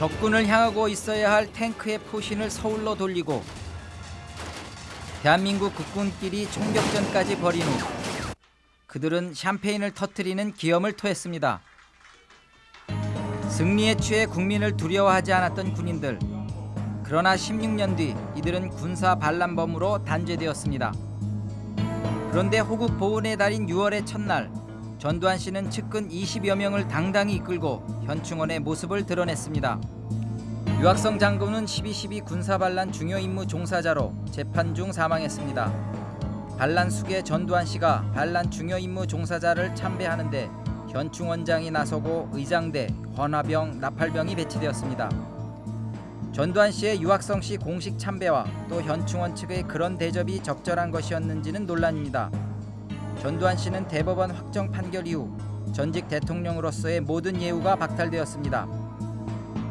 적군을 향하고 있어야 할 탱크의 포신을 서울로 돌리고 대한민국 국군끼리 총격전까지 벌인 후 그들은 샴페인을 터뜨리는 기염을 토했습니다. 승리에 취해 국민을 두려워하지 않았던 군인들. 그러나 16년 뒤 이들은 군사 반란범으로 단죄되었습니다. 그런데 호국 보훈의 달인 6월의 첫날 전두환 씨는 측근 20여 명을 당당히 이끌고 현충원의 모습을 드러냈습니다. 유학성 장군은 12.12 군사반란 중요 임무 종사자로 재판 중 사망했습니다. 반란 수계 전두환 씨가 반란 중요 임무 종사자를 참배하는데 현충원장이 나서고 의장대, 헌화병, 나팔병이 배치되었습니다. 전두환 씨의 유학성 씨 공식 참배와 또 현충원 측의 그런 대접이 적절한 것이었는지는 논란입니다. 전두환 씨는 대법원 확정 판결 이후 전직 대통령으로서의 모든 예우가 박탈되었습니다.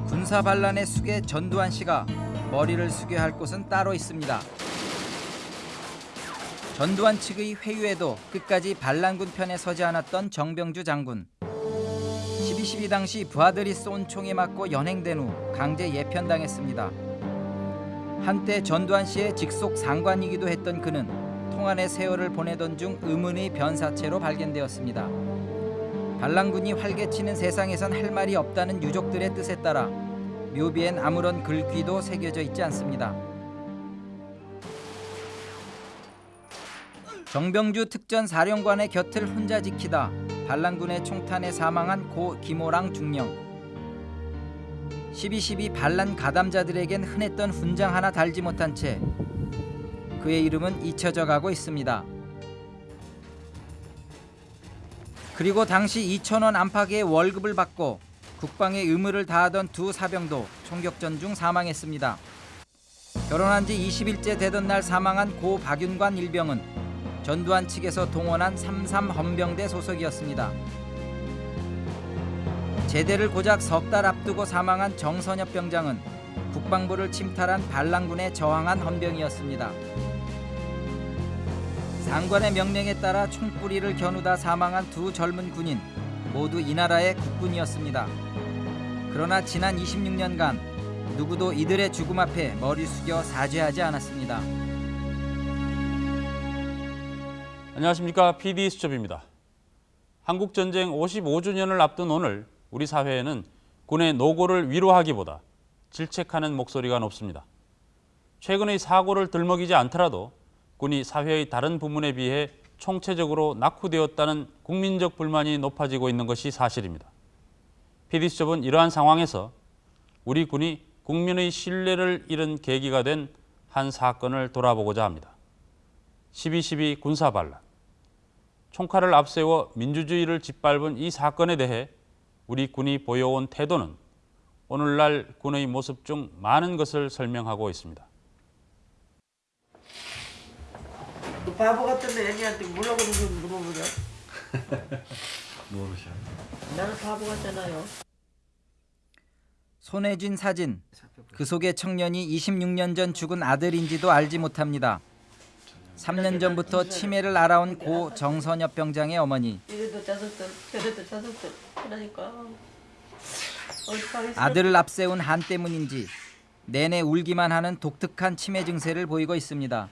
군사 반란의 숙에 전두환 씨가 머리를 숙여야 할 곳은 따로 있습니다. 전두환 측의 회유에도 끝까지 반란군 편에 서지 않았던 정병주 장군. 12.12 당시 부하들이 쏜 총에 맞고 연행된 후 강제 예편당했습니다. 한때 전두환 씨의 직속 상관이기도 했던 그는 통안의 세월을 보내던 중 의문의 변사체로 발견되었습니다. 반란군이 활개치는 세상에선 할 말이 없다는 유족들의 뜻에 따라 묘비엔 아무런 글귀도 새겨져 있지 않습니다. 정병주 특전 사령관의 곁을 혼자 지키다 반란군의 총탄에 사망한 고 김호랑 중령. 12.12 반란 가담자들에겐 흔했던 훈장 하나 달지 못한 채 그의 이름은 잊혀져 가고 있습니다. 그리고 당시 2천원 안팎의 월급을 받고 국방의 의무를 다하던 두 사병도 총격전 중 사망했습니다. 결혼한 지 20일째 되던 날 사망한 고 박윤관 일병은 전두환 측에서 동원한 33 헌병대 소속이었습니다. 제대를 고작 석 달 앞두고 사망한 정선엽 병장은 국방부를 침탈한 반란군에 저항한 헌병이었습니다. 상관의 명령에 따라 총뿌리를 겨누다 사망한 두 젊은 군인 모두 이 나라의 국군이었습니다. 그러나 지난 26년간 누구도 이들의 죽음 앞에 머리 숙여 사죄하지 않았습니다. 안녕하십니까 PD 수첩입니다. 한국 전쟁 55주년을 앞둔 오늘 우리 사회에는 군의 노고를 위로하기보다 질책하는 목소리가 높습니다. 최근의 사고를 들먹이지 않더라도 군이 사회의 다른 부문에 비해 총체적으로 낙후되었다는 국민적 불만이 높아지고 있는 것이 사실입니다. PD수첩은 이러한 상황에서 우리 군이 국민의 신뢰를 잃은 계기가 된 한 사건을 돌아보고자 합니다. 12.12 군사반란. 총칼을 앞세워 민주주의를 짓밟은 이 사건에 대해 우리 군이 보여온 태도는 오늘날 군의 모습 중 많은 것을 설명하고 있습니다. 너 바보 같은 애니한테 뭐라고 물어보냐? 모르셔. 나는 바보 같잖아요. 쥔 사진. 그 속의 청년이 26년 전 죽은 아들인지도 알지 못합니다. 3년 전부터 치매를 알아온 고 정선엽 병장의 어머니. 이래도 자석들, 저래도 자석들. 그러니까? 아들을 앞세운 한 때문인지 내내 울기만 하는 독특한 치매 증세를 보이고 있습니다.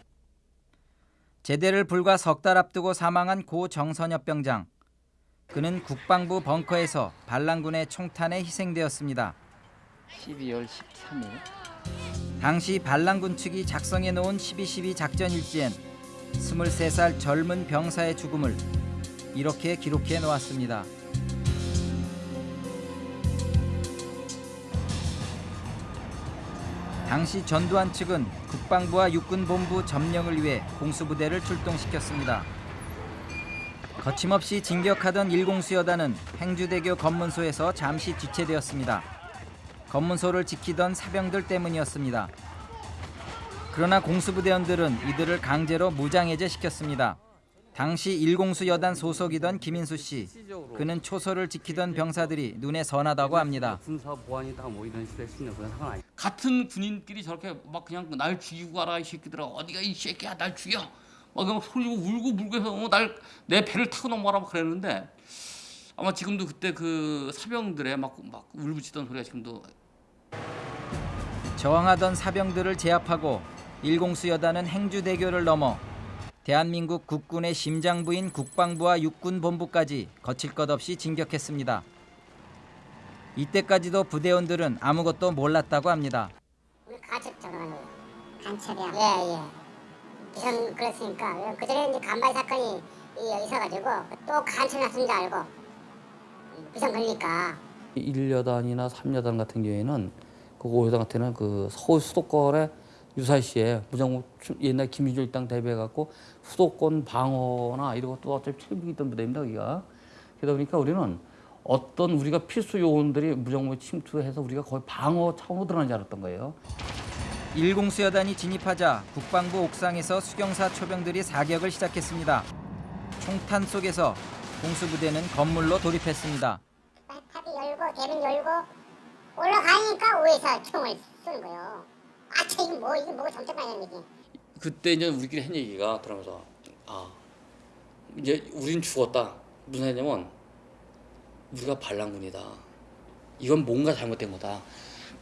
제대를 불과 석 달 앞두고 사망한 고 정선엽 병장. 그는 국방부 벙커에서 반란군의 총탄에 희생되었습니다. 12월 13일 당시 반란군 측이 작성해 놓은 12.12 작전 일지엔 23살 젊은 병사의 죽음을 이렇게 기록해 놓았습니다. 당시 전두환 측은 국방부와 육군본부 점령을 위해 공수부대를 출동시켰습니다. 거침없이 진격하던 일공수여단은 행주대교 검문소에서 잠시 지체되었습니다. 검문소를 지키던 사병들 때문이었습니다. 그러나 공수부대원들은 이들을 강제로 무장해제시켰습니다. 당시 일공수 여단 소속이던 김인수 씨, 그는 초소를 지키던 병사들이 눈에 선하다고 합니다. 군사 보안이 다 뭐 이런 식으로 했으면 그건 상관 아니. 같은 군인끼리 저렇게 막 그냥 날 죽이고 가라 이 새끼들아 어디가 이 새끼야 날 죽여 막 그냥 소리고 울고 물고 해서 어, 날내 배를 타고 넘어가라 고 그랬는데 아마 지금도 그때 그 사병들의 막 막 울부짖던 소리가 지금도 저항하던 사병들을 제압하고 일공수 여단은 행주대교를 넘어 대한민국 국군의 심장부인 국방부와 육군본부까지 거칠 것 없이 진격했습니다. 이때까지도 부대원들은 아무것도 몰랐다고 합니다. 우리 가첩 들어가는 거예요. 간첩이야. 예, 예. 비선 그랬으니까 그 전에 이제 간발 사건이 이 있어가지고 또 간첩 났은 줄 알고 비선 걸리니까 1여단이나 3여단 같은 경우에는 그 5여단 같은 경우는 그 서울 수도권에 유사시에 무장 옛날 김유조 일당 대비해갖고 수도권 방어나 이런 것도 어차피 책임이 있던 부대입니다 여기가 그러다 보니까 우리는 어떤 우리가 필수 요원들이 무장부에 침투해서 우리가 거의 방어 차원으로 들어가는 줄 알았던 거예요. 일공수 여단이 진입하자 국방부 옥상에서 수경사 초병들이 사격을 시작했습니다. 총탄 속에서 공수부대는 건물로 돌입했습니다. 탑이 열고 대문 열고 올라가니까 위에서 총을 쏘는 거예요. 아, 저 이거 뭐 이게 뭐가 정책만이라는 얘기. 그때 이제 우리끼리 한 얘기가 그러면서 아 이제 우린 죽었다. 무슨 말이냐면 우리가 반란군이다. 이건 뭔가 잘못된 거다.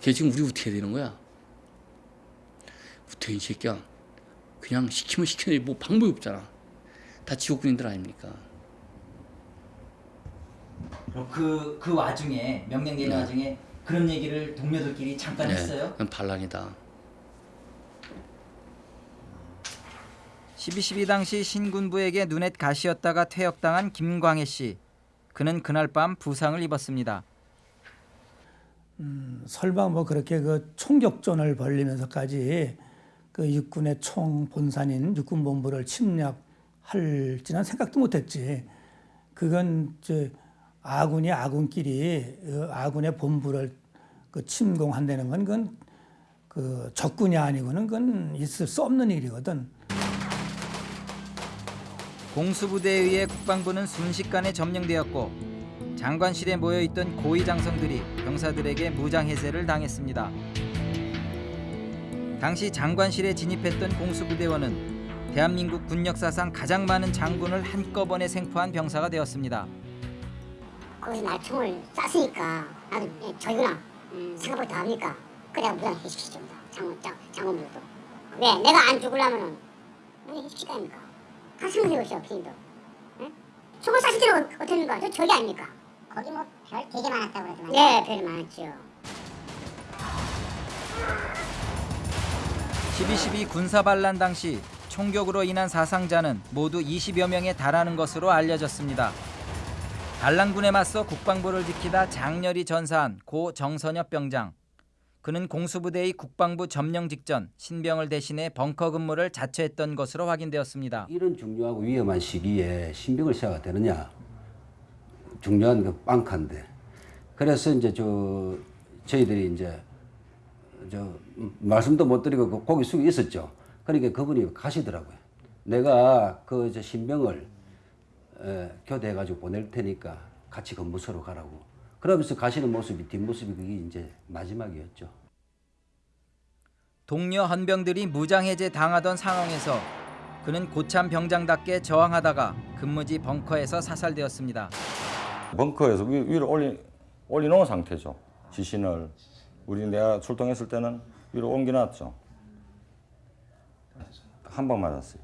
걔 지금 우리 어떻게 해야 되는 거야? 어떻게 이 새끼야? 그냥 시키면 시키는 뭐 방법이 없잖아. 다 지옥군인들 아닙니까? 그, 그 와중에 명령 내린 네. 와중에 그런 얘기를 동료들끼리 잠깐 그건 반란이다 12.12 당시 신군부에게 눈엣 가시였다가 퇴역당한 김광혜 씨. 그는 그날 밤 부상을 입었습니다. 설마 뭐 그렇게 그 총격전을 벌리면서까지 그 육군의 총 본산인 육군본부를 침략할지는 생각도 못했지. 그건 이제 아군이 아군끼리 어, 아군의 본부를 그 침공한다는 건 그건 그 적군이 아니고는 그건 있을 수 없는 일이거든. 공수부대에 의해 국방부는 순식간에 점령되었고 장관실에 모여있던 고위 장성들이 병사들에게 무장해제를 당했습니다. 당시 장관실에 진입했던 공수부대원은 대한민국 군 역사상 가장 많은 장군을 한꺼번에 생포한 병사가 되었습니다. 거기서 날 총을 쐈으니까 나도 예, 저기구나 생각보다 더 합니까? 그래야 무장해시키십니다. 장군, 장, 장군들도. 왜? 내가 안 죽으려면은 무장해시킬 거 아닙니까? 한 생각해보시오 피디도. 예? 총을 쐈을 때는 어- 어땠는가? 저 저기 아닙니까? 거기 뭐 별 되게 많았다고 그러더만. 예, 별이 많았죠. 12.12 군사반란 당시 총격으로 인한 사상자는 모두 20여 명에 달하는 것으로 알려졌습니다. 반란군에 맞서 국방부를 지키다 장렬히 전사한 고 정선엽 병장. 그는 공수부대의 국방부 점령 직전 신병을 대신해 벙커 근무를 자처했던 것으로 확인되었습니다. 이런 중요하고 위험한 시기에 신병을 시작가 되느냐 중요한 그 빵카인데 그래서 이제 저 저희들이 이제 저 음, 말씀도 못 드리고 그 고개 숙여 있었죠. 그러니까 그분이 가시더라고요. 내가 그 신병을 에, 교대해 가지고 보낼 테니까 같이 근무소로 가라고. 그러면서 가시는 모습이 뒷모습이 그게 이제 마지막이었죠. 동료 헌병들이 무장해제 당하던 상황에서 그는 고참 병장답게 저항하다가 근무지 벙커에서 사살되었습니다. 벙커에서 위, 위로 올리, 올려놓은 상태죠. 지신을. 우리 내가 출동했을 때는 위로 옮겨놨죠. 한 방 맞았어요.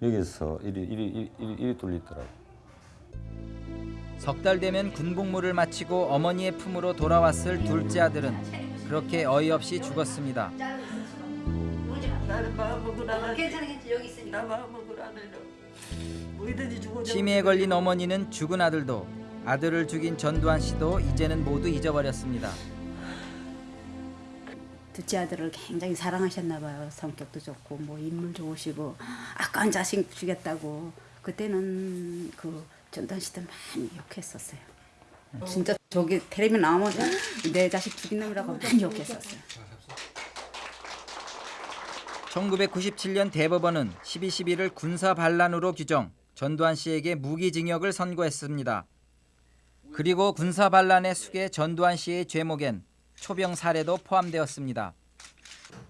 여기서 이리, 이리, 이리, 이리, 이리 뚫리더라고요. 석 달 되면 군복무를 마치고 어머니의 품으로 돌아왔을 둘째 아들은 그렇게 어이없이 죽었습니다. 죽어. 치매에 걸린 어머니는 죽은 아들도 아들을 죽인 전두환 씨도 이제는 모두 잊어버렸습니다. 둘째 아들을 굉장히 사랑하셨나 봐요. 성격도 좋고 뭐 인물 좋으시고 아까운 자식 주겠다고 그때는 그 전두환 씨들 많이 욕했었어요. 진짜 저기 텔레비 나오면 내 자식 죽인 놈이라고 많이 욕했었어요. 1997년 대법원은 12.12를 군사 반란으로 규정, 전두환 씨에게 무기징역을 선고했습니다. 그리고 군사 반란의 숙에 전두환 씨의 죄목엔 초병 살해도 포함되었습니다.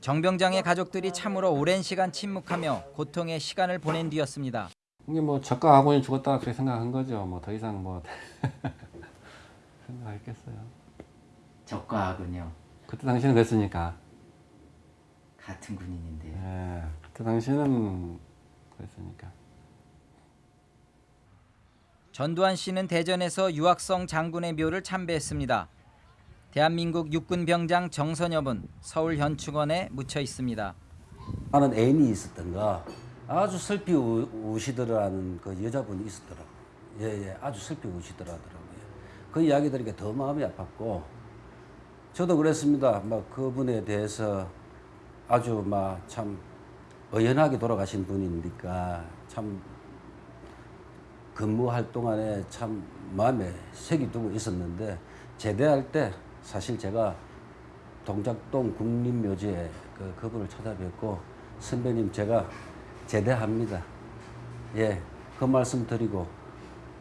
정병장의 가족들이 참으로 오랜 시간 침묵하며 고통의 시간을 보낸 뒤였습니다. 이게 뭐 적과 아군이 죽었다 그렇게 생각한 거죠. 뭐 더 이상 뭐 생각했겠어요. 적과 악은요. 그때 당시는 그랬으니까. 같은 군인인데요. 예, 그 당시에는 그랬으니까. 전두환 씨는 대전에서 유학성 장군의 묘를 참배했습니다. 대한민국 육군 병장 정선엽은 서울 현충원에 묻혀 있습니다. 나는 애인이 있었던가 아주 슬피 우- 우시더라는 그 여자분이 있었더라고요. 예, 예, 아주 슬피 우시더라더라고요. 그 이야기 들으니까 더 마음이 아팠고 저도 그랬습니다. 막 그분에 대해서 아주 막 참 의연하게 돌아가신 분이니까 참 근무할 동안에 참 마음에 색이 두고 있었는데 제대할 때 사실 제가 동작동 국립묘지에 그 그분을 찾아뵙고 선배님 제가 제대합니다. 예, 그 말씀 드리고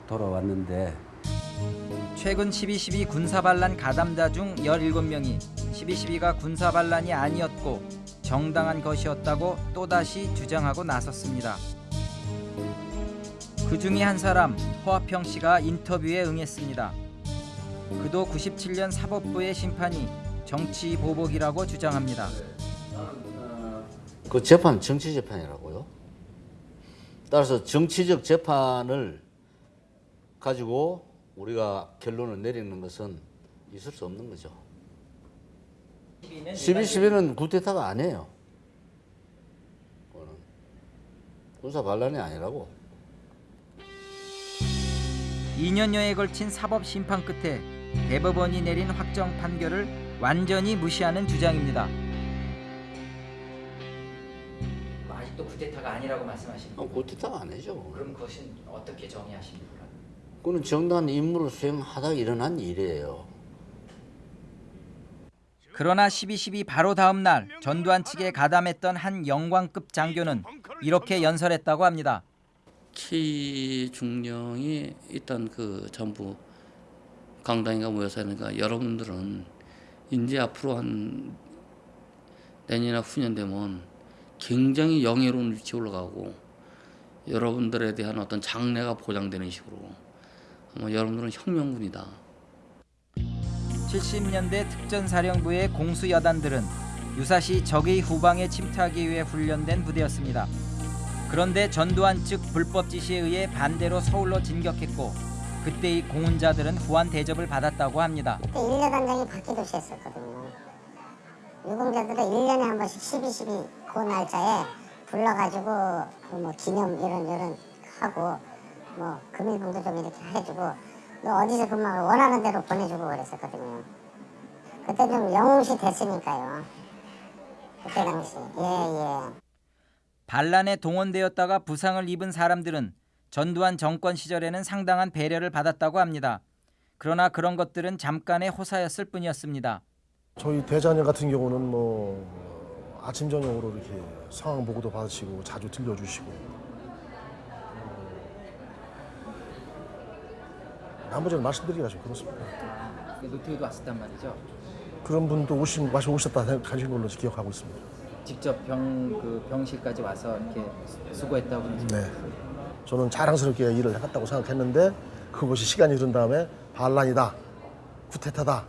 돌아왔는데 최근 12.12 군사반란 가담자 중 17명이 12.12가 군사반란이 아니었고 정당한 것이었다고 또다시 주장하고 나섰습니다. 그 중에 한 사람 허화평 씨가 인터뷰에 응했습니다. 그도 97년 사법부의 심판이 정치 보복이라고 주장합니다. 그 재판 정치 재판이라고요. 따라서 정치적 재판을 가지고 우리가 결론을 내리는 것은 있을 수 없는 거죠. 12.12는 구테타가 아니에요. 그거는 군사 반란이 아니라고. 2년여에 걸친 사법 심판 끝에 대법원이 내린 확정 판결을 완전히 무시하는 주장입니다. 아직도 구테타가 아니라고 말씀하십니까? 어, 구테타가 아니죠. 그럼 그것은 어떻게 정의하십니까? 그는 정당한 임무를 수행하다 일어난 일이에요. 그러나 12.12 바로 다음 날 전두환 측에 가담했던 한 영광급 장교는 이렇게 연설했다고 합니다. K 중령이 일단 그 전부 강당인가 모여서 하니까 여러분들은 이제 앞으로 한 내년이나 후년 되면 굉장히 영예로운 위치에 올라가고 여러분들에 대한 어떤 장래가 보장되는 식으로 아마 여러분들은 혁명군이다. 70년대 특전사령부의 공수여단들은 유사시 적의 후방에 침투하기 위해 훈련된 부대였습니다. 그런데 전두환 측 불법 지시에 의해 반대로 서울로 진격했고 그때의 공훈자들은 후한 대접을 받았다고 합니다. 그때 일여단장이 박기도 씨였었거든요. 유공자들을 1년에 한 번씩 12, 12, 그 날짜에 불러가지고 그뭐 기념 이런 이런 하고 뭐 금일봉도 좀 이렇게 해주고 너 어디서 근무하고 원하는 대로 보내주고 그랬었거든요. 그때 좀 영웅시 됐으니까요. 그때 당시 예예. 반란에 동원되었다가 부상을 입은 사람들은 전두환 정권 시절에는 상당한 배려를 받았다고 합니다. 그러나 그런 것들은 잠깐의 호사였을 뿐이었습니다. 저희 대자녀 같은 경우는 뭐 아침 저녁으로 이렇게 상황 보고도 받으시고 자주 들려주시고 어, 나머지는 말씀드리기가 좀 그렇습니다. 노태우도 왔었단 말이죠. 그런 분도 오신 마시 오셨다 생각하신 걸로 기억하고 있습니다. 직접 병 그 병실까지 와서 이렇게 수고했다고 네, 저는 자랑스럽게 일을 해갔다고 생각했는데 그것이 시간이 흐른 다음에 반란이다, 쿠데타다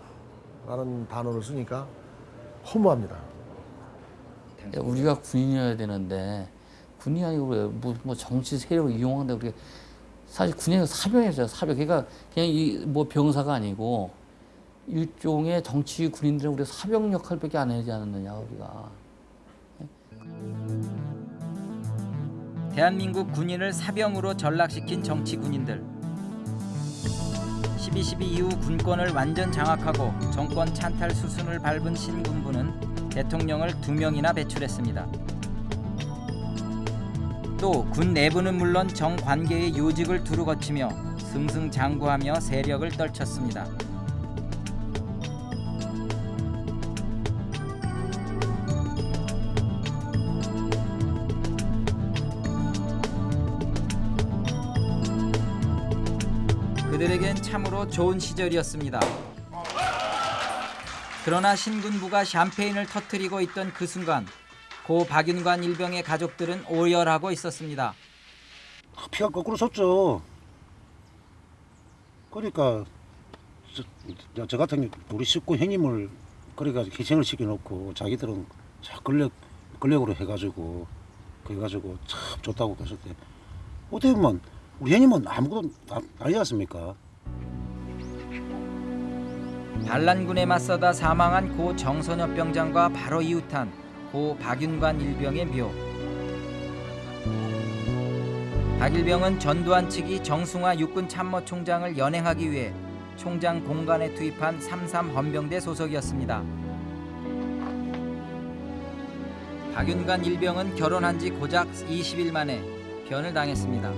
라는 단어를 쓰니까 허무합니다. 우리가 군인이어야 되는데 군인이 아니고 왜 뭐, 뭐 정치 세력을 이용한다 우리 사실 군인은 사병이었어요 사병. 그러니까 그냥 이 뭐 병사가 아니고 일종의 정치 군인들은 우리가 사병 역할밖에 안 하지 않았느냐 우리가. 대한민국 군인을 사병으로 전락시킨 정치 군인들. 12.12 이후 군권을 완전 장악하고 정권 찬탈 수순을 밟은 신군부는 대통령을 두 명이나 배출했습니다. 또 군 내부는 물론 정관계의 요직을 두루 거치며 승승장구하며 세력을 떨쳤습니다. 그들에겐 참으로 좋은 시절이었습니다. 그러나 신군부가 샴페인을 터뜨리고 있던 그 순간 고 박윤관 일병의 가족들은 오열하고 있었습니다. 피가 거꾸로 섰죠. 그러니까 저, 저 같은 우리 식구 형님을 그래가 희생을 시켜놓고 자기들은 자 권력 권력으로 해가지고 그 해가지고 참 좋다고 했을 때 어떻게 보면 우리 형님은 아무것도 아- 아니지 않습니까? 반란군에 맞서다 사망한 고 정선엽 병장과 바로 이웃한 고 박윤관 일병의 묘. 박일병은 전두환 측이 정승화 육군 참모총장을 연행하기 위해 총장 공간에 투입한 33 헌병대 소속이었습니다. 박윤관 일병은 결혼한 지 고작 20일 만에 변을 당했습니다.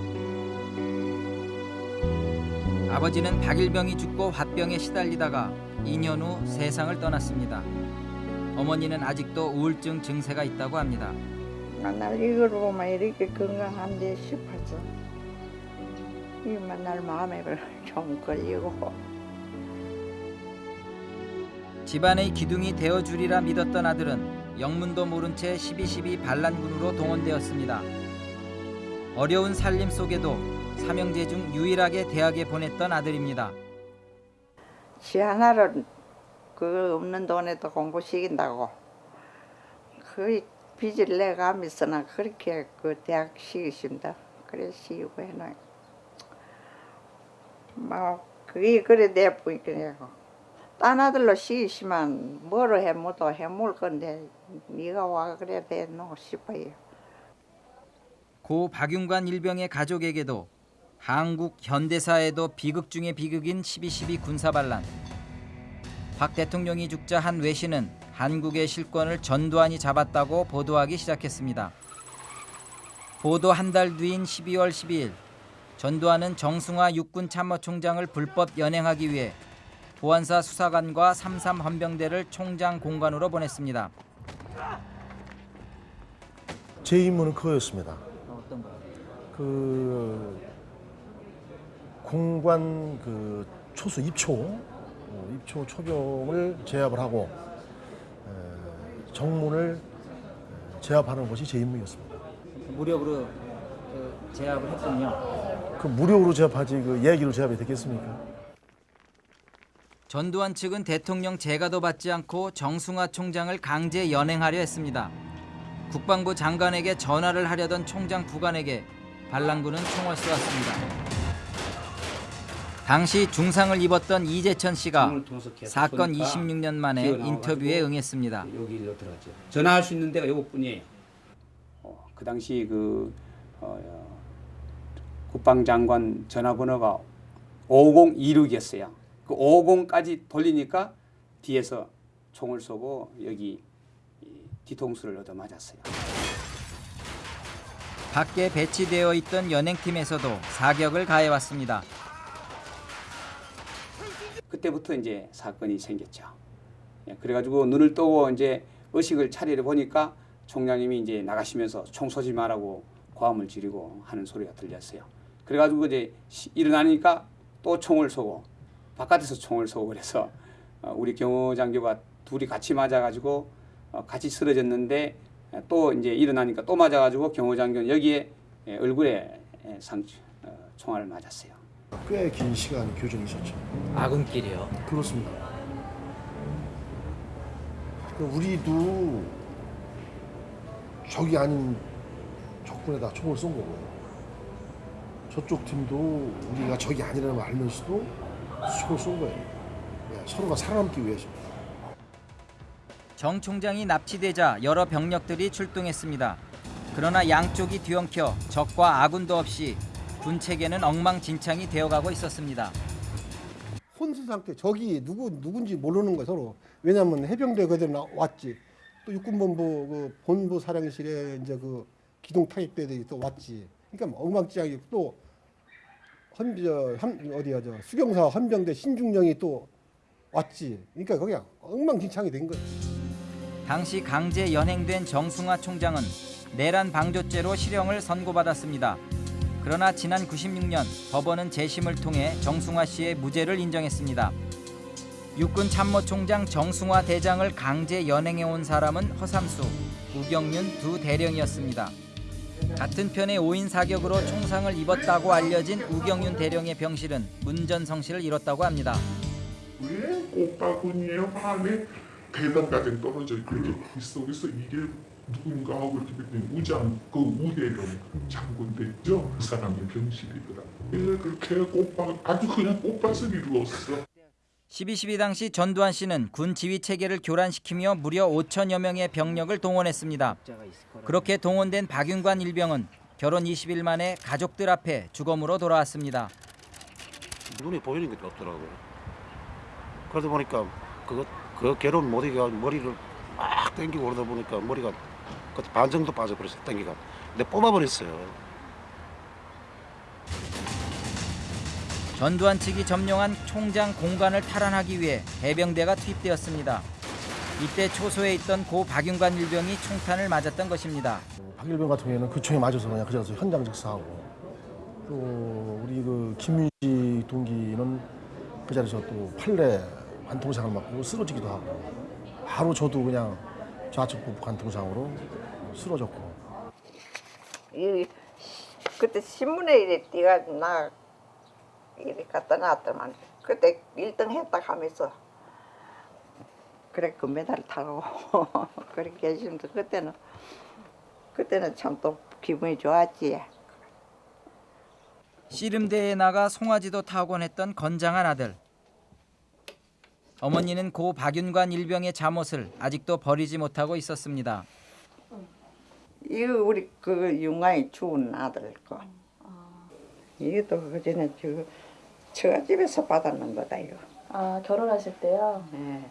아버지는 박일병이 죽고 화병에 시달리다가 2년 후 세상을 떠났습니다. 어머니는 아직도 우울증 증세가 있다고 합니다. 맨날 이걸 보면 이렇게 건강한데 싶어서 이 맨날 마음에 좀 걸리고 집안의 기둥이 되어주리라 믿었던 아들은 영문도 모른 채 12.12 반란군으로 동원되었습니다. 어려운 살림 속에도 삼형제 중 유일하게 대학에 보냈던 아들입니다. 지 하나를 그 없는 돈에도 공부 시킨다고 그 빚을 내가면서나 그렇게 그 대학 시키십니다. 그래 시키고 해놔. 뭐 그게 그래 내 보이더라고. 딴 아들로 시키시면 뭐로 해모도 해물 건데 네가 와 그래 되노 싶어요. 고 박윤관 일병의 가족에게도 한국 현대사에도 비극 중의 비극인 12.12 군사반란. 박 대통령이 죽자 한 외신은 한국의 실권을 전두환이 잡았다고 보도하기 시작했습니다. 보도 한 달 뒤인 12월 12일 전두환은 정승화 육군 참모총장을 불법 연행하기 위해 보안사 수사관과 33 헌병대를 총장 공관으로 보냈습니다. 제 임무는 그거였습니다. 어떤 거? 그 공관 그 초수 입초 어, 입초 초병을 제압을 하고 에, 정문을 제압하는 것이 제 임무였습니다. 무력으로 그 제압을 했군요. 그 무력으로 제압하지 그 얘기로 제압이 되겠습니까? 전두환 측은 대통령 재가도 받지 않고 정승화 총장을 강제 연행하려 했습니다. 국방부 장관에게 전화를 하려던 총장 부관에게 반란군은 총을 쏘았습니다. 당시 중상을 입었던 이재천 씨가 사건 26년 만에 인터뷰에 응했습니다. 여기로 들어갔죠. 전화할 수 있는 데가 요것뿐이에요. 어, 그 당시 그 어, 국방장관 전화번호가 5026이었어요. 그 50까지 돌리니까 뒤에서 총을 쏘고 여기 이 뒤통수를 얻어 맞았어요. 밖에 배치되어 있던 연행팀에서도 사격을 가해왔습니다. 그때부터 이제 사건이 생겼죠. 예, 그래가지고 눈을 뜨고 이제 의식을 차리려 보니까 총장님이 이제 나가시면서 총 쏘지 말라고 고함을 지르고 하는 소리가 들렸어요. 그래가지고 이제 시- 일어나니까 또 총을 쏘고 바깥에서 총을 쏘고 그래서 어, 우리 경호 장교가 둘이 같이 맞아가지고 어, 같이 쓰러졌는데 에, 또 이제 일어나니까 또 맞아가지고 경호 장교는 여기에 에, 얼굴에 에, 상 어, 총알을 맞았어요. 꽤 긴 시간 교정이 있었죠. 아군끼리요? 그렇습니다. 그 우리도 적이 아닌 적군에다 총을 쏜 거고요. 저쪽 팀도 우리가 적이 아니라는 걸 알면서도 총을 쏜 거예요. 예, 서로가 살아남기 위해서입니다. 정 총장이 납치되자 여러 병력들이 출동했습니다. 그러나 양쪽이 뒤엉켜 적과 아군도 없이 군 체계는 엉망진창이 되어가고 있었습니다. 혼수 상태 적이 누구 누군지 모르는 거예요 서로 왜냐하면 해병대 그대로 나- 왔지 또 육군본부 그 본부 사령실에 이제 그 기동 타격대들이 또 왔지 그러니까 뭐 엉망진창이 또 헌저 한 어디야 저 수경사 헌병대 신중령이 또 왔지 그러니까 그냥 엉망진창이 된 거예요. 당시 강제 연행된 정승화 총장은 내란 방조죄로 실형을 선고받았습니다. 그러나 지난 96년 법원은 재심을 통해 정승화 씨의 무죄를 인정했습니다. 육군 참모총장 정승화 대장을 강제 연행해온 사람은 허삼수, 우경윤 두 대령이었습니다. 같은 편의 5인 사격으로 총상을 입었다고 알려진 우경윤 대령의 병실은 문전성시를 이뤘다고 합니다. 왜 오빠군이의 마음에 배당까지 떨어져 있고 그 속에서 이게 누군가하고 이렇게 됐더니 우장 그 우대령 장군 됐죠. 그 사람이 병실이더라. 예, 그렇게 꽃밭 아주 그냥 꽃밭을 이루었어. 12.12 당시 전두환 씨는 군 지휘 체계를 교란시키며 무려 5천여 명의 병력을 동원했습니다. 그렇게 동원된 박윤관 일병은 결혼 20일 만에 가족들 앞에 주검으로 돌아왔습니다. 눈에 보이는 게 없더라고요. 그러다 보니까 그거 그 괴로운 머리가 머리를 막 당기고 그러다 보니까 머리가 그반 정도 빠져버렸어 당기가. 근데 뽑아버렸어요. 전두환 측이 점령한 총장 공간을 탈환하기 위해 해병대가 투입되었습니다. 이때 초소에 있던 고 박윤관 일병이 총탄을 맞았던 것입니다. 박일병 같은 경우에는 그 총에 맞아서 그냥 그 자리에서 현장 즉사하고 또 우리 그 김윤지 동기는 그 자리에서 또 판례 관통상을 맞고 쓰러지기도 하고 바로 저도 그냥 좌측 부부 관통상으로 쓰러졌고 이 그때 신문에 이래 띠가 나 이래 갖다 놨더만 그때 1등 했다 하면서 그래 금메달 타고 그렇게 계시면서 그때는 그때는 참 또 기분이 좋았지. 씨름대회에 나가 송아지도 타곤 했던 건장한 아들. 어머니는 고 박윤관 일병의 잠옷을 아직도 버리지 못하고 있었습니다. 이거 우리 그 윤광이 죽은 아들 거. 이것도 그 전에 저 처가집에서 받았는 거다 이거. 아 결혼하실 때요? 네.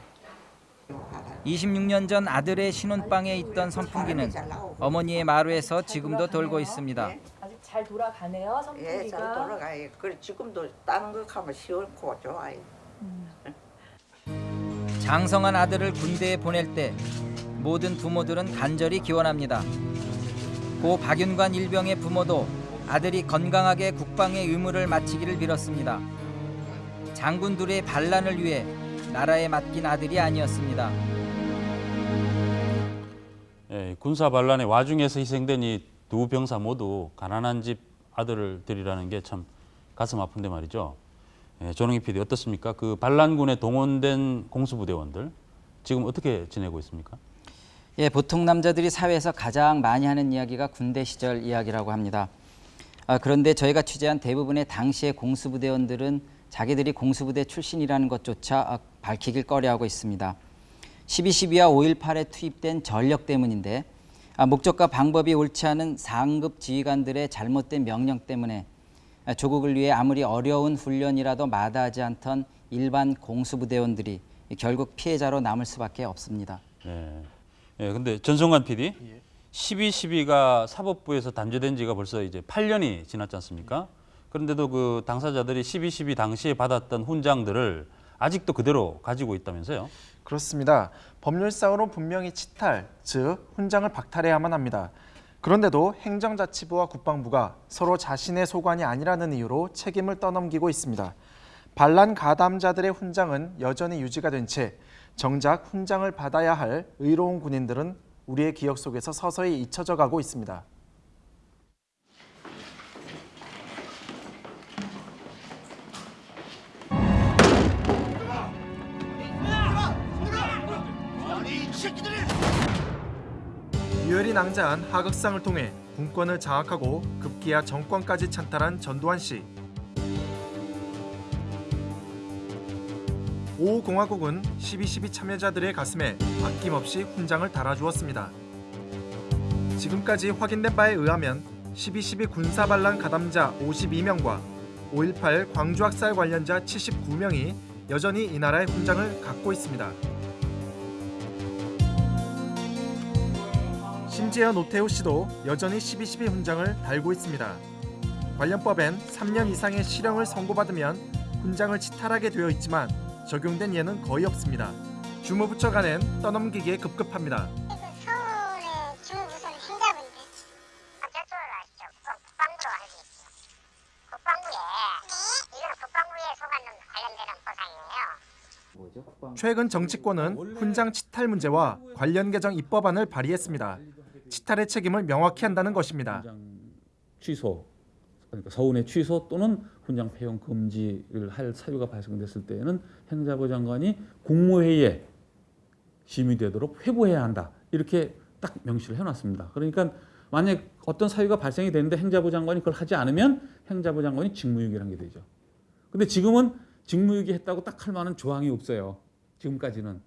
26년 전 아들의 신혼방에 있던 선풍기는 어머니의 마루에서 지금도 돌고 있습니다. 아직 잘 돌아가네요 선풍기가. 예, 잘 돌아가요. 그래 지금도 다른 거 가면 시원고 좋아요. 장성한 아들을 군대에 보낼 때 모든 부모들은 간절히 기원합니다. 고 박윤관 일병의 부모도 아들이 건강하게 국방의 의무를 마치기를 빌었습니다. 장군들의 반란을 위해 나라에 맡긴 아들이 아니었습니다. 예, 군사 반란의 와중에서 희생된 이 두 병사 모두 가난한 집 아들들이라는 게 참 가슴 아픈데 말이죠. 예, 조능희 PD 어떻습니까? 그 반란군에 동원된 공수부대원들 지금 어떻게 지내고 있습니까? 예, 보통 남자들이 사회에서 가장 많이 하는 이야기가 군대 시절 이야기라고 합니다. 아, 그런데 저희가 취재한 대부분의 당시의 공수부대원들은 자기들이 공수부대 출신이라는 것조차 아, 밝히길 꺼려하고 있습니다. 12.12와 5.18에 투입된 전력 때문인데 아, 목적과 방법이 옳지 않은 상급 지휘관들의 잘못된 명령 때문에 아, 조국을 위해 아무리 어려운 훈련이라도 마다하지 않던 일반 공수부대원들이 결국 피해자로 남을 수밖에 없습니다. 네. 예, 근데 전성관 PD, 12.12가 사법부에서 단죄된 지가 벌써 이제 8년이 지났지 않습니까? 그런데도 그 당사자들이 12.12 당시에 받았던 훈장들을 아직도 그대로 가지고 있다면서요? 그렇습니다. 법률상으로 분명히 치탈, 즉 훈장을 박탈해야만 합니다. 그런데도 행정자치부와 국방부가 서로 자신의 소관이 아니라는 이유로 책임을 떠넘기고 있습니다. 반란 가담자들의 훈장은 여전히 유지가 된 채 정작 훈장을 받아야 할 의로운 군인들은 우리의 기억 속에서 서서히 잊혀져 가고 있습니다. 유혈이 낭자한 하극상을 통해 군권을 장악하고 급기야 정권까지 찬탈한 전두환 씨. 5공화국은 12.12 참여자들의 가슴에 아낌없이 훈장을 달아주었습니다. 지금까지 확인된 바에 의하면 12.12 군사반란 가담자 52명과 5.18 광주학살 관련자 79명이 여전히 이 나라의 훈장을 갖고 있습니다. 심지어 노태우 씨도 여전히 12.12 훈장을 달고 있습니다. 관련법엔 3년 이상의 실형을 선고받으면 훈장을 치탈하게 되어 있지만 적용된 예는 거의 없습니다. 주무부처 간엔 떠넘기기에 급급합니다. 서울의 행자부인데. 국방부로. 국방부에 국방부에 관련되는 보상이에요. 최근 정치권은 훈장 치탈 문제와 관련 개정 입법안을 발의했습니다. 치탈의 책임을 명확히 한다는 것입니다. 취소, 그러니까 서운의 취소 또는 훈장 폐용 금지를 할 사유가 발생됐을 때에는 행자부 장관이 국무회의에 심의되도록 회부해야 한다. 이렇게 딱 명시를 해놨습니다. 그러니까 만약 어떤 사유가 발생이 되는데 행자부 장관이 그걸 하지 않으면 행자부 장관이 직무유기라는 게 되죠. 근데 지금은 직무유기 했다고 딱 할 만한 조항이 없어요. 지금까지는.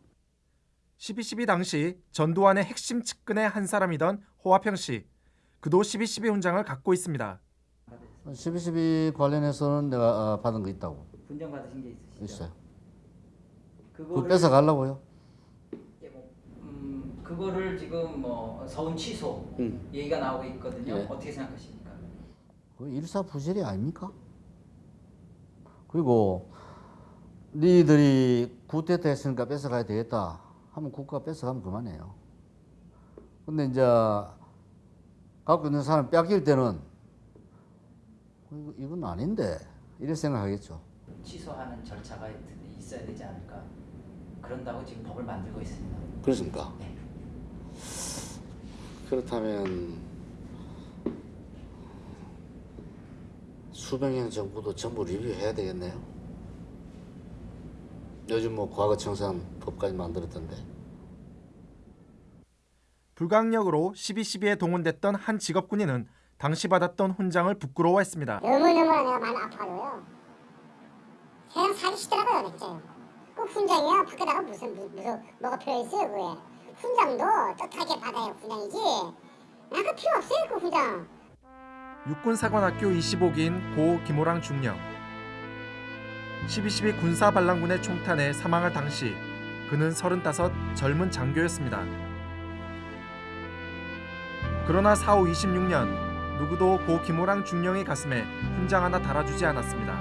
12.12 당시 전두환의 핵심 측근의 한 사람이던 호화평 씨. 그도 12.12 훈장을 갖고 있습니다. 12.12 관련해서는 내가 어, 받은 거 있다고. 분장 받으신 게 있으시죠? 있어요. 그거 그거를 뺏어 가려고요? 음, 그거를 지금 뭐 서운 취소 음. 얘기가 나오고 있거든요. 예. 어떻게 생각하십니까? 그 일사부질이 아닙니까? 그리고 니들이 구태타 했으니까 뺏어가야 되겠다 하면 국가 뺏어가면 그만해요. 근데 이제 갖고 있는 사람 뺏길 때는 이거- 이건 아닌데 이렇게 생각하겠죠. 취소하는 절차가 있어야 되지 않을까? 그런다고 지금 법을 만들고 있습니다. 그렇습니까? 네. 그렇다면 수병형 정부도 전부 리뷰해야 되겠네요. 요즘 뭐 과거 청산 법까지 만들었던데. 불강력으로 12.12에 동원됐던 한 직업군인은 당시 받았던 훈장을 부끄러워했습니다. 너무너무 내가 많이 아파요. 그냥 사기시더라고요, 진짜요. 그 훈장이야 밖에다가 무슨 무, 무슨 뭐가 필요 있어요, 그게. 훈장도 떳하게 받아야 훈장이지. 나그 필요 없어요, 그 훈장. 육군사관학교 25기인 고 김호랑 중령. 12.12 군사반란군의 총탄에 사망할 당시 그는 35 젊은 장교였습니다. 그러나 사후 26년 누구도 고 김호랑 중령의 가슴에 훈장 하나 달아주지 않았습니다.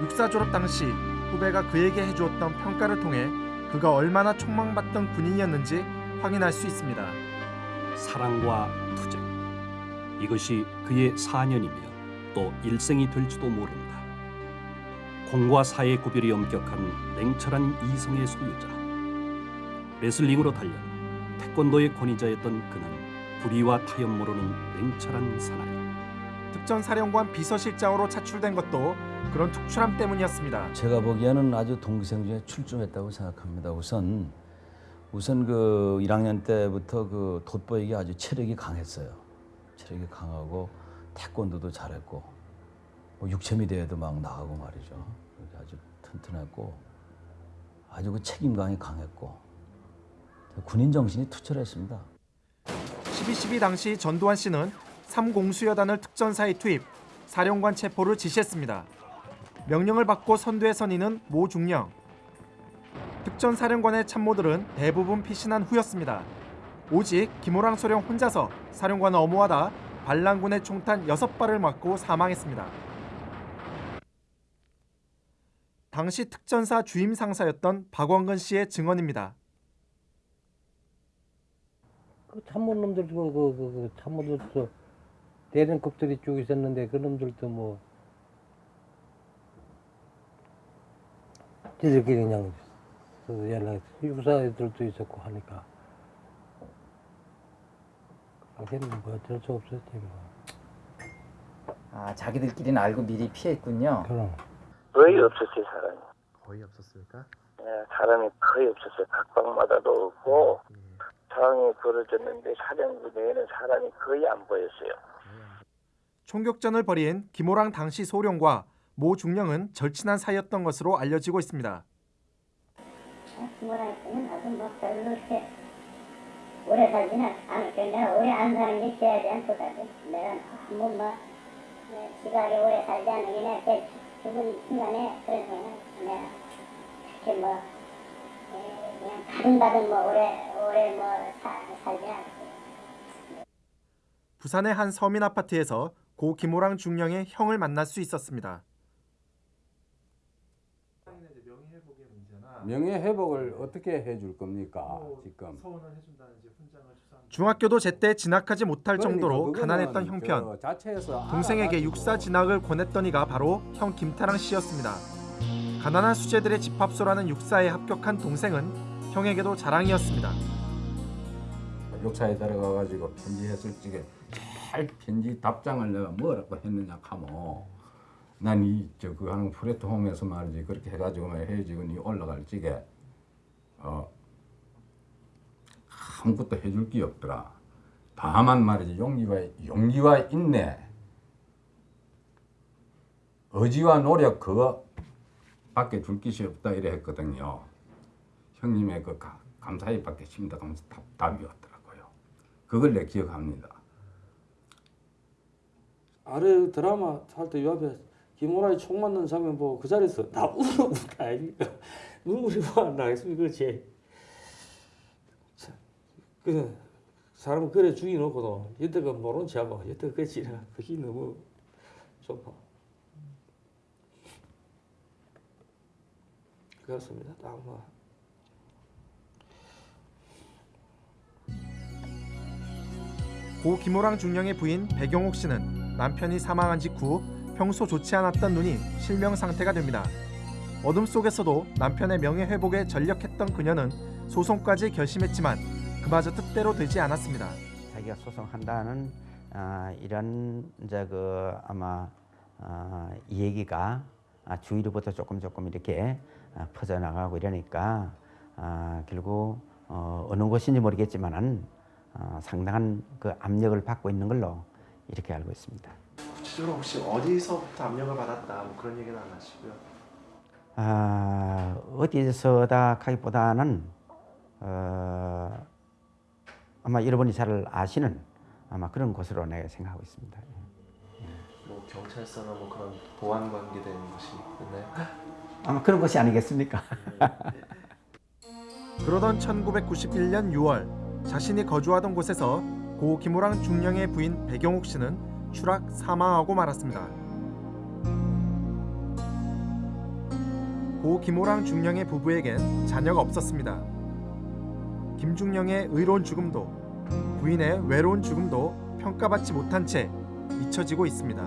육사 졸업 당시 후배가 그에게 해주었던 평가를 통해 그가 얼마나 촉망받던 군인이었는지 확인할 수 있습니다. 사랑과 투쟁 이것이 그의 사년이며 또 일생이 될지도 모른다. 공과 사의 구별이 엄격한 냉철한 이성의 소유자. 레슬링으로 단련, 태권도의 권위자였던 그는 불의와 타협 모르는 냉철한 사나이. 특전사령관 비서실장으로 차출된 것도 그런 특출함 때문이었습니다. 제가 보기에는 아주 동기생 중에 출중했다고 생각합니다. 우선 우선 그 1학년 때부터 그 돋보이기 아주 체력이 강했어요. 체력이 강하고 태권도도 잘했고 뭐 육체미 대회도 막 나가고 말이죠. 아주 튼튼했고 아주 그 책임감이 강했고 군인 정신이 투철했습니다. 12.12 당시 전두환 씨는 삼공수여단을 특전사에 투입, 사령관 체포를 지시했습니다. 명령을 받고 선두에 선인은 모 중령. 특전사령관의 참모들은 대부분 피신한 후였습니다. 오직 김호랑 소령 혼자서 사령관을 엄호하다 반란군의 총탄 6발을 맞고 사망했습니다. 당시 특전사 주임 상사였던 박원근 씨의 증언입니다. 그 참모 놈들 그, 그, 그, 그 참모들도 대령급들이 쭉 있었는데 그 놈들도 뭐 지들끼리 그냥 그 연락 육사들도 있었고 하니까 그게는 뭐 어쩔 수 없었지 뭐. 아 자기들끼리는 알고 미리 피했군요. 그럼. 거의 없었어요 사람이. 거의 없었을까? 예, 사람이 거의 없었어요. 각방마다도 없고 상황이 벌어졌는데 사령부 내에는 사람이 거의 안 보였어요. 총격전을 벌인 김호랑 당시 소령과 모 중령은 절친한 사이였던 것으로 알려지고 있습니다. 뭐라 했으면 나도 뭐 별로 이렇게 오래 살지는 않을게. 내가 오래 안 사는 게 제에 대한 보답이. 내가 한번 뭐 네, 지가 오래 살지 않은 게 내가 걔 죽은 순간에 그래서 내가 그렇게 뭐 받은받은 뭐 오래 오래 뭐 사, 살지 않고. 부산의 한 서민 아파트에서 고 김호랑 중령의 형을 만날 수 있었습니다. 명예 회복을 어떻게 해줄 겁니까 지금? 중학교도 제때 진학하지 못할 그러니까 정도로 가난했던 저 형편. 자체에서 동생에게. 육사 진학을 권했던 이가 바로 형 김타랑 씨였습니다. 가난한 수재들의 집합소라는 육사에 합격한 동생은 형에게도 자랑이었습니다. 욕사에 들어가 가지고 편지했을 적에 잘 편지 답장을 내가 뭐라고 했느냐 하면 난이 저그 하는 플랫폼에서 말이지 그렇게 해가지고 막 해지고 니 올라갈 적에 어 아무것도 해줄 게 없더라. 다만 말이지 용기가 용기가 있네. 의지와 노력 그거 밖에 줄 것이 없다 이래 했거든요. 형님의 그 가- 감사히 밖에 심다 하면서 답이었더라고요. 그걸 내 기억합니다. 아래 드라마 할 때 요 앞에 김호라이 총 맞는 장면 보고 그 자리에서 다 울고 다 아닙니까? 눈물이 뭐안 나겠습니까? 그렇지. 참, 그 사람 그래 죽여놓고도 여태가 모른 체하고 여태 그 지나 그게 너무 좁아. 그렇습니다. 딱 뭐. 고 김호랑 중령의 부인 배경옥 씨는 남편이 사망한 직후 평소 좋지 않았던 눈이 실명 상태가 됩니다. 어둠 속에서도 남편의 명예 회복에 전력했던 그녀는 소송까지 결심했지만 그마저 뜻대로 되지 않았습니다. 자기가 소송한다는 아, 이런 이제 그 아마 아, 이 얘기가 아, 주위로부터 조금 조금 이렇게 아, 퍼져나가고 이러니까 아, 결국 어, 어느 곳인지 모르겠지만은 어, 상당한 그 압력을 받고 있는 걸로 이렇게 알고 있습니다. 구체적으로 혹시 어디서부터 압력을 받았다 뭐 그런 얘기는 안 하시고요. 아, 어디서다 하기보다는 어, 아마 여러분이 잘 아시는 아마 그런 곳으로 내가 생각하고 있습니다. 뭐 경찰서나 뭐 그런 보안 관계된 것이 있나요? 아마 그런 것이 아니겠습니까? 그러던 1991년 6월 자신이 거주하던 곳에서 고 김호랑 중령의 부인 배경옥 씨는 추락 사망하고 말았습니다. 고 김호랑 중령의 부부에겐 자녀가 없었습니다. 김중령의 의로운 죽음도 부인의 외로운 죽음도 평가받지 못한 채 잊혀지고 있습니다.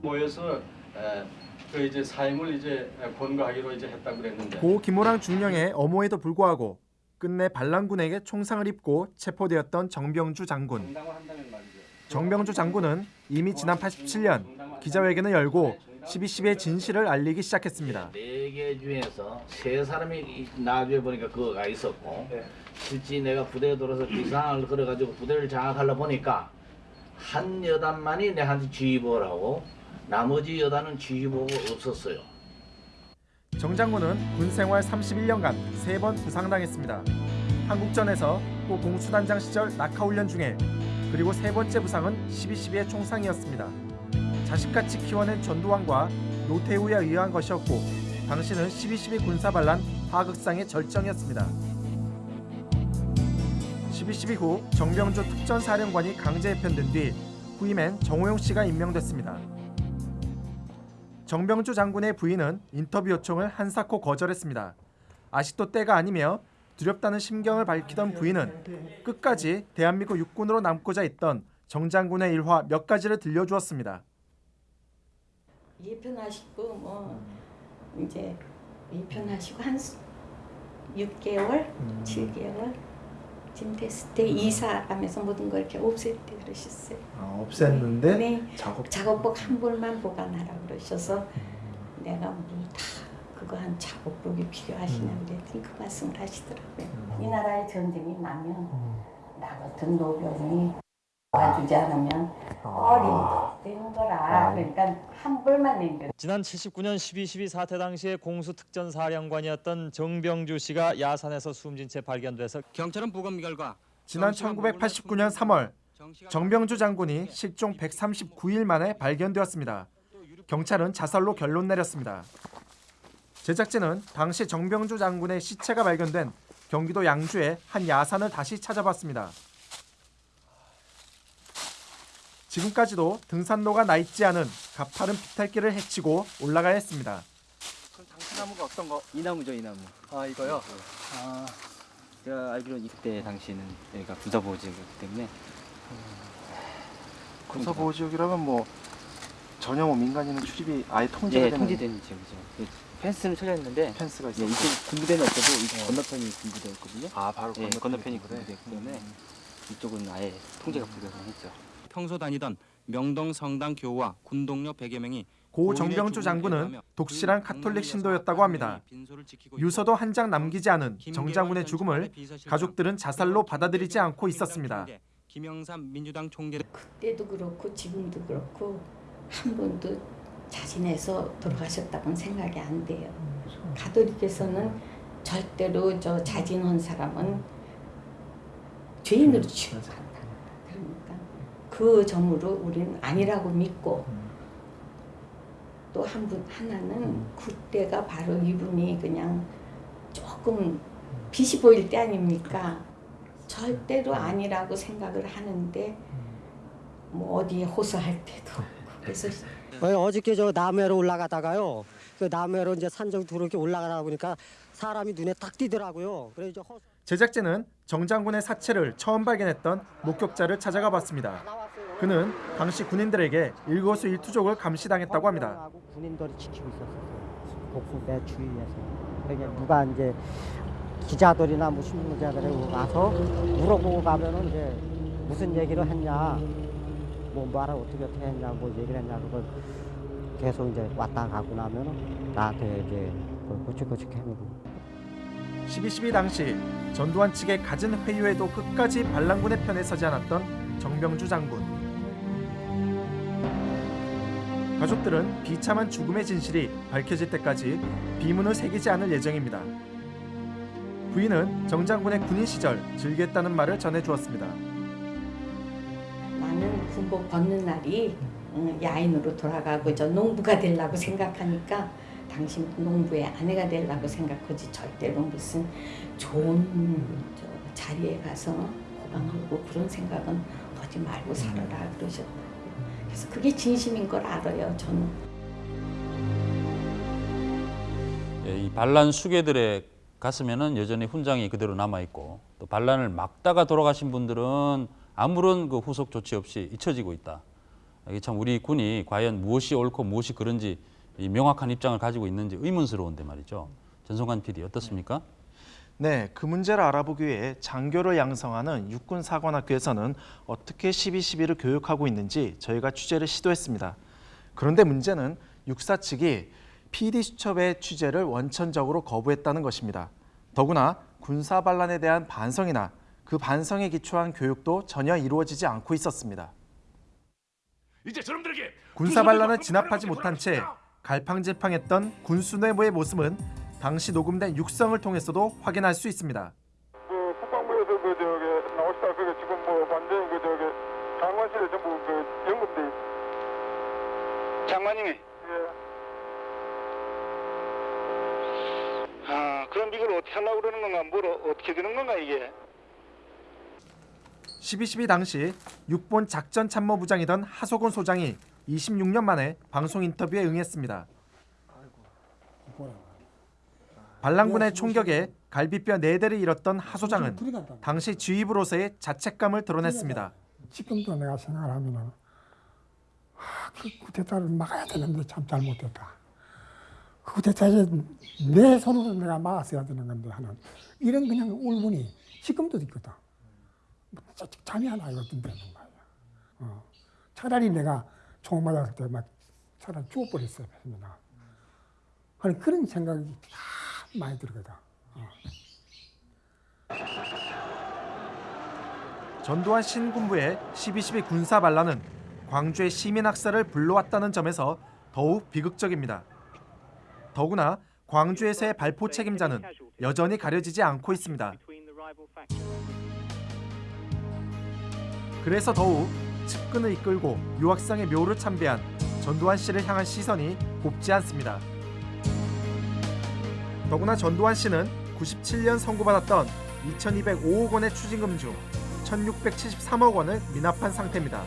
모여서 에, 그 이제 삶을 이제 권고하기로 이제 했다고 그랬는데 고 김호랑 중령의 어모에도 불구하고 끝내 반란군에게 총상을 입고 체포되었던 정병주 장군. 정병주 장군은 이미 지난 87년 기자회견을 열고 12.12의 진실을 알리기 시작했습니다. 네 개 중에서 세 사람이 나중에 보니까 그거가 있었고 실제 내가 부대에 들어서 비상을 걸어가지고 부대를 장악하려 보니까 한 여단만이 내한테 지휘보를 하고 나머지 여단은 지휘보가 없었어요. 정 장군은 군 생활 31년간 세번 부상당했습니다. 한국전에서 또 공수단장 시절 낙하훈련 중에 그리고 세 번째 부상은 12.12의 총상이었습니다. 자식같이 키워낸 전두환과 노태우에 의한 것이었고 당시는 12.12 군사반란 하극상의 절정이었습니다. 12.12 후 정병주 특전사령관이 강제 해편된 뒤 후임엔 정호용 씨가 임명됐습니다. 정병주 장군의 부인은 인터뷰 요청을 한사코 거절했습니다. 아직도 때가 아니며 두렵다는 심경을 밝히던 부인은 끝까지 대한민국 육군으로 남고자 했던 정 장군의 일화 몇 가지를 들려주었습니다. 예편하시고 뭐 이제 예편하시고 한 6개월, 7개월 지금 됐을 때 이사하면서 모든 걸 이렇게 없앨 때 그러셨어요. 아, 없앴는데 네, 작업? 작업복 한 벌만 보관하라 그러셔서 내가 뭐다 그거 한 작업복이 필요하시냐고 그랬더니 그 말씀을 하시더라고요. 이 나라에 전쟁이 나면 나 같은 노병이 주지 않으면 어림도 되는 거라 그러니까 한 벌만 남겨 지난 79년 12.12 사태 당시에 공수특전사령관이었던 정병주 씨가 야산에서 숨진 채 발견돼서 경찰은 부검 결과 지난 1989년 3월 정병주 장군이 실종 139일 만에 발견되었습니다. 경찰은 자살로 결론 내렸습니다. 제작진은 당시 정병주 장군의 시체가 발견된 경기도 양주의 한 야산을 다시 찾아봤습니다. 지금까지도 등산로가 나 있지 않은 가파른 비탈길을 헤치고 올라가야 했습니다. 나무가 어떤 거? 이 나무죠, 이 나무. 아 이거요? 아, 제가 알기로는 이때 당시에는 여기가 군사보호 지역이었기 때문에 군사보호 지역이라면 뭐 전혀 뭐 민간인은 출입이 아예 통제가 예, 되는 통제되는 지역이죠. 예, 펜스는 쳐져 있는데 펜스가 예, 있었고. 이쪽 군부대는 없어도 이 건너편이 군부대였거든요. 아, 바로 예, 건너편이 건너편이 군부대. 군부대였기 때문에 이쪽은 아예 통제가 불가능했죠. 평소 다니던 명동 성당 교우와 군동료 100여 명이 고 정병주 장군은 독실한 카톨릭 신도였다고 합니다. 유서도 한 장 남기지 않은 정 장군의 죽음을 가족들은 자살로 받아들이지 않고 있었습니다. 김영삼 민주당 총재 그때도 그렇고 지금도 그렇고 한 번도 자진해서 돌아가셨다고는 생각이 안 돼요. 가톨릭에서는 절대로 저 자진한 사람은 죄인으로. 그러니까 그 점으로 우리는 아니라고 믿고 또 한 분 하나는 그때가 바로 이분이 그냥 조금 빛이 보일 때 아닙니까? 절대로 아니라고 생각을 하는데 뭐 어디에 호소할 때도 그래서 어, 어저께 저 남해로 올라가다가요. 그 남해로 이제 산정 두르게 올라가다 보니까 사람이 눈에 딱 띄더라고요. 그래서 이제 허... 제작진은 정 장군의 사체를 처음 발견했던 목격자를 찾아가 봤습니다. 그는 당시 군인들에게 일거수일투족을 감시당했다고 합니다. 군인들이 지키고 있었어요. 복수대 주위에서. 그러니까 누가 이제 기자들이나 뭐 신문자들이 와서 물어보고 가면은 이제 무슨 얘기를 했냐, 뭐 말을 어떻게 어떻게 했냐, 뭐 얘기를 했냐 그걸 계속 이제 왔다 가고 나면은 나한테 이제 고치고치 해보고. 12.12 당시 전두환 측의 갖은 회유에도 끝까지 반란군의 편에 서지 않았던 정병주 장군. 가족들은 비참한 죽음의 진실이 밝혀질 때까지 비문을 새기지 않을 예정입니다. 부인은 정 장군의 군인 시절 즐겼다는 말을 전해주었습니다. 나는 군복 벗는 날이 음, 야인으로 돌아가고 저 농부가 되려고 생각하니까 당신 농부의 아내가 되려고 생각하지 절대로 무슨 좋은 저 자리에 가서 호강하고 그런 생각은 하지 말고 살아라 그러셨다. 그래서 그게 진심인 걸 알아요 저는. 예, 이 반란 수괴들의 가슴에는 여전히 훈장이 그대로 남아 있고 또 반란을 막다가 돌아가신 분들은 아무런 그 후속 조치 없이 잊혀지고 있다. 이게 참 우리 군이 과연 무엇이 옳고 무엇이 그른지 이 명확한 입장을 가지고 있는지 의문스러운데 말이죠. 전성관 PD 어떻습니까? 네, 그 문제를 알아보기 위해 장교를 양성하는 육군사관학교에서는 어떻게 12.12를 교육하고 있는지 저희가 취재를 시도했습니다. 그런데 문제는 육사 측이 PD수첩의 취재를 원천적으로 거부했다는 것입니다. 더구나 군사 반란에 대한 반성이나 그 반성에 기초한 교육도 전혀 이루어지지 않고 있었습니다. 이제 저놈들에게 군사 반란을 진압하지 못한 채 갈팡질팡했던 군수뇌부의 모습은 당시 녹음된 육성을 통해서도 확인할 수 있습니다. 국방부에서 그 저기 나오시다 그게 지금 뭐 완전히 그 저기 장관실에 전부 그 연금돼 장관님이 예. 아 그럼 이걸 어떻게 하려고 그러는 건가 뭘 어- 어떻게 되는 건가 이게 12.12 당시 육본 작전참모부장이던 하소곤 소장이 26년 만에 방송 인터뷰에 응했습니다. 반란군의 총격에 갈비뼈 4대를 잃었던 하 소장은 당시 지휘부로서의 자책감을 드러냈습니다. 지금도 내가 생각을 하면은 아, 그 쿠데타를 막아야 되는데 참 잘못됐다. 그 쿠데타에 내 손으로 내가 막았어야 되는 건데 하는 이런 그냥 울분이 지금도 있거든. 자- 잠이 안 와요 어떤 데는 말이야. 어. 차라리 내가 총 맞았을 때막 차라리 죽어버렸어야 했습니다. 아니 그런 생각이 참 많이 들거든. 어. 전두환 신군부의 12.12 군사 반란은 광주의 시민 학살을 불러왔다는 점에서 더욱 비극적입니다. 더구나 광주에서의 발포 책임자는 여전히 가려지지 않고 있습니다. 그래서 더욱 측근을 이끌고 유학상의 묘를 참배한 전두환 씨를 향한 시선이 곱지 않습니다. 더구나 전두환 씨는 97년 선고받았던 2,205억 원의 추징금 중 1,673억 원을 미납한 상태입니다.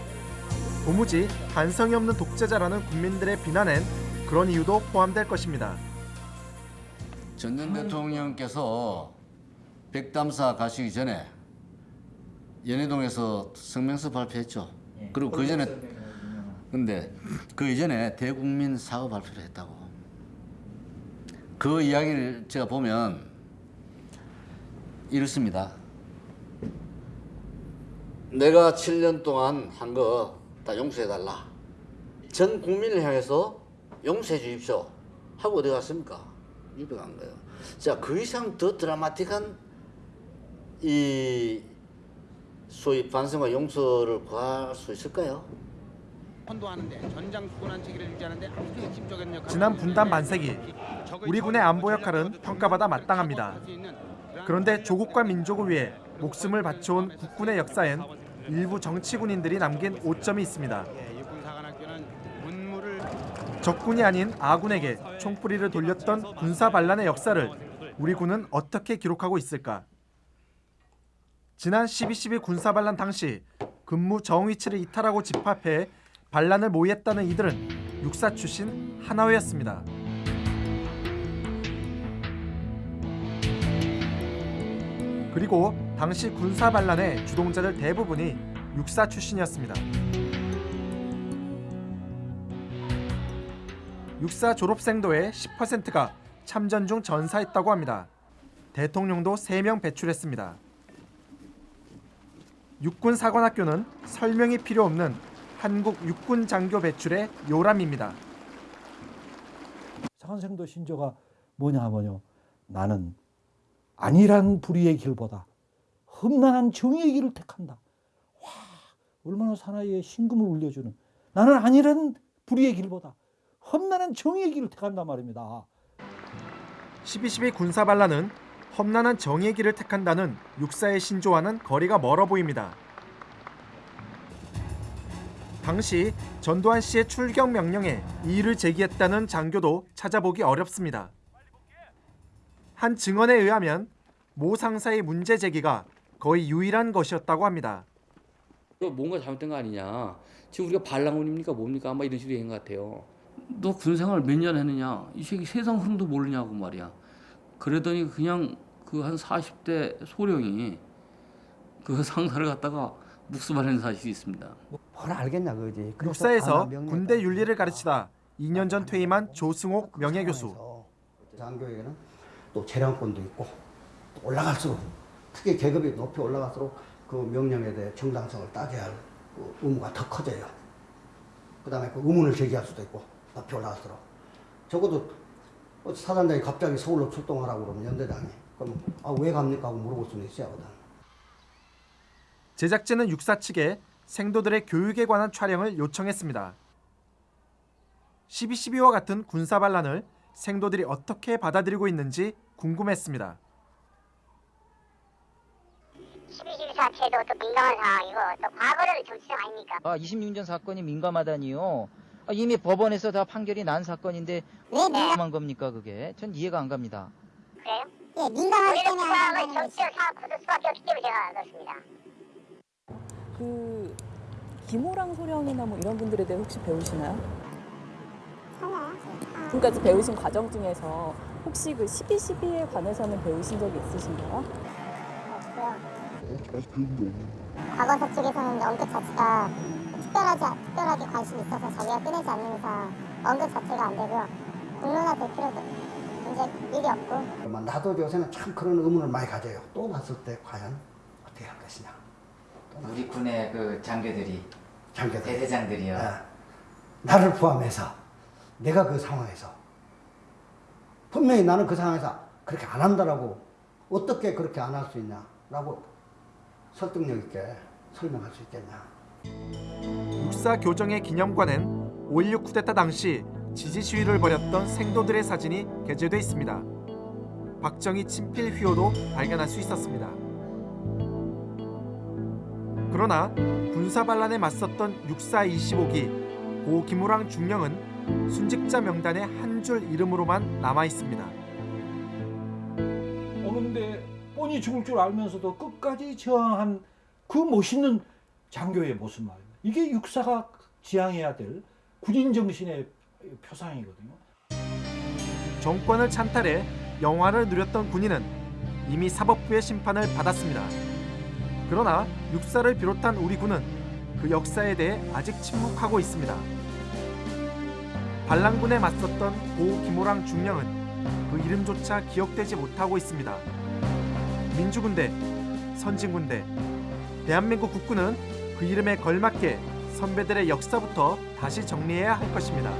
도무지 반성이 없는 독재자라는 국민들의 비난엔 그런 이유도 포함될 것입니다. 전전 대통령께서 백담사 가시기 전에 연해동에서 성명서 발표했죠. 그리고 그 전에 근데 그 이전에 대국민 사과 발표를 했다고. 그 이야기를 제가 보면 이렇습니다. 내가 7년 동안 한 거 다 용서해달라. 전 국민을 향해서 용서해 주십시오 하고 어디 갔습니까? 집에 간 거예요. 자, 그 이상 더 드라마틱한 이 소위 반성과 용서를 구할 수 있을까요? 선도하는데 전장 수권한 체계를 유지하는데 아주 핵심적인 역할을 지난 분단 반세기 우리 군의 안보 역할은 평가받아 마땅합니다. 그런데 조국과 민족을 위해 목숨을 바쳐온 국군의 역사엔 일부 정치군인들이 남긴 오점이 있습니다. 문무를 적군이 아닌 아군에게 총뿌리를 돌렸던 군사 반란의 역사를 우리 군은 어떻게 기록하고 있을까? 지난 12.12 군사 반란 당시 근무 정위치를 이탈하고 집합해 반란을 모의했다는 이들은 육사 출신 하나회였습니다. 그리고 당시 군사 반란의 주동자들 대부분이 육사 출신이었습니다. 육사 졸업생도의 10%가 참전 중 전사했다고 합니다. 대통령도 3명 배출했습니다. 육군 사관학교는 설명이 필요 없는 한국 육군 장교 배출의 요람입니다. 사관생도 신조가 뭐냐 하면요. 나는 안일한 불의의 길보다 험난한 정의의 길을 택한다. 와, 얼마나 사나이의 신금을 울려주는. 나는 안일한 불의의 길보다 험난한 정의의 길을 택한단 말입니다. 12.12 군사 반란은 험난한 정의의 길을 택한다는 육사의 신조와는 거리가 멀어 보입니다. 당시 전두환 씨의 출경 명령에 이의를 제기했다는 장교도 찾아보기 어렵습니다. 한 증언에 의하면 모 상사의 문제 제기가 거의 유일한 것이었다고 합니다. 뭔가 잘못된 거 아니냐. 지금 우리가 반란군입니까 뭡니까 아마 이런 식으로 얘기한 것 같아요. 너 군생활 몇 년 했느냐? 이 새끼 세상 흐름도 모르냐고 말이야. 그러더니 그냥 그 한 40대 소령이 그 상사를 갖다가 묵수발하는 사실이 있습니다. 뭘 알겠냐 그지. 명예가 군대 윤리를 가르치다 2년 전 퇴임한 조승옥 명예교수. 장교에게는 또 재량권도 있고 또 올라갈수록 특히 계급이 높이 올라갈수록 그 명령에 대해 정당성을 따져야 할그 의무가 더 커져요. 그 다음에 그 의문을 제기할 수도 있고 높이 올라갈수록 적어도 어, 사단장이 갑자기 서울로 출동하라고 그러면 연대장이 그럼 아, 왜 갑니까 하고 물어볼 수는 있어야 하거든. 제작진은 육사 측에 생도들의 교육에 관한 촬영을 요청했습니다. 12.12와 같은 군사 반란을 생도들이 어떻게 받아들이고 있는지 궁금했습니다. 12.12 자체도 또 민감한 상황이고 또 과거를 정치적 아닙니까? 아, 26년 사건이 민감하다니요. 아, 이미 법원에서 다 판결이 난 사건인데 왜 민감한 겁니까 그게? 전 이해가 안 갑니다. 그래요? 예, 민감하기 때문에 하는 정치적 상황 굳을 수밖에 없기 때문에 제가 그렇습니다. 그 김호랑 소령이나 뭐 이런 분들에 대해 혹시 배우시나요? 지금까지 배우신 과정 중에서 혹시 그 12.12에 관해서는 배우신 적이 있으신가요? 과거사 측에서는 언급 자체가 특별하지, 특별하게 관심이 있어서 자기가 꺼내지 않는 이상 언급 자체가 안 되고요. 공론화될 필요도 이제 일이 없고 그러면 나도 요새는 참 그런 의문을 많이 가져요. 또 났을 때 과연 어떻게 할 것이냐. 우리 군의 그 장교들이 장교들. 대대장들이요. 예. 나를 포함해서 내가 그 상황에서 분명히 나는 그 상황에서 그렇게 안 한다라고 어떻게 그렇게 안 할 수 있냐라고 설득력 있게 설명할 수 있겠냐. 육사 교정의 기념관엔 5.16 쿠데타 당시 지지 시위를 벌였던 생도들의 사진이 게재돼 있습니다. 박정희 친필 휘호도 발견할 수 있었습니다. 그러나 군사 반란에 맞섰던 육사 25기 고 김우랑 중령은 순직자 명단에 한 줄 이름으로만 남아 있습니다. 오는데 뻔히 죽을 줄 알면서도 끝까지 저항한 그 멋있는 장교의 모습 말입니다. 이게 육사가 지향해야 될 군인 정신의 표상이거든요. 정권을 찬탈해 영화를 누렸던 군인은 이미 사법부의 심판을 받았습니다. 그러나 육사를 비롯한 우리 군은 그 역사에 대해 아직 침묵하고 있습니다. 반란군에 맞섰던 고 김호랑 중령은 그 이름조차 기억되지 못하고 있습니다. 민주군대, 선진군대, 대한민국 국군은 그 이름에 걸맞게 선배들의 역사부터 다시 정리해야 할 것입니다.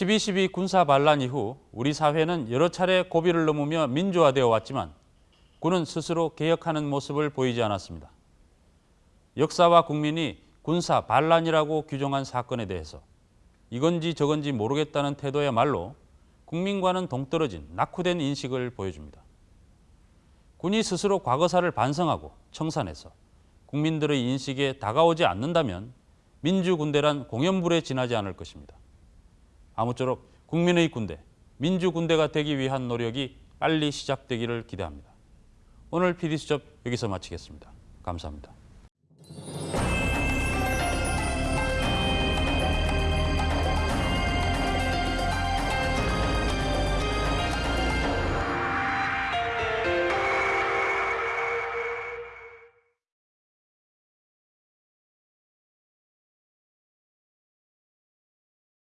12.12 군사 반란 이후 우리 사회는 여러 차례 고비를 넘으며 민주화되어 왔지만 군은 스스로 개혁하는 모습을 보이지 않았습니다. 역사와 국민이 군사 반란이라고 규정한 사건에 대해서 이건지 저건지 모르겠다는 태도야말로 국민과는 동떨어진 낙후된 인식을 보여줍니다. 군이 스스로 과거사를 반성하고 청산해서 국민들의 인식에 다가오지 않는다면 민주군대란 공연불에 지나지 않을 것입니다. 아무쪼록 국민의 군대, 민주 군대가 되기 위한 노력이 빨리 시작되기를 기대합니다. 오늘 PD수첩 여기서 마치겠습니다. 감사합니다.